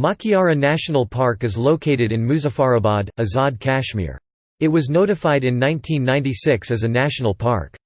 Makiara National Park is located in Muzaffarabad, Azad Kashmir. It was notified in 1996 as a national park.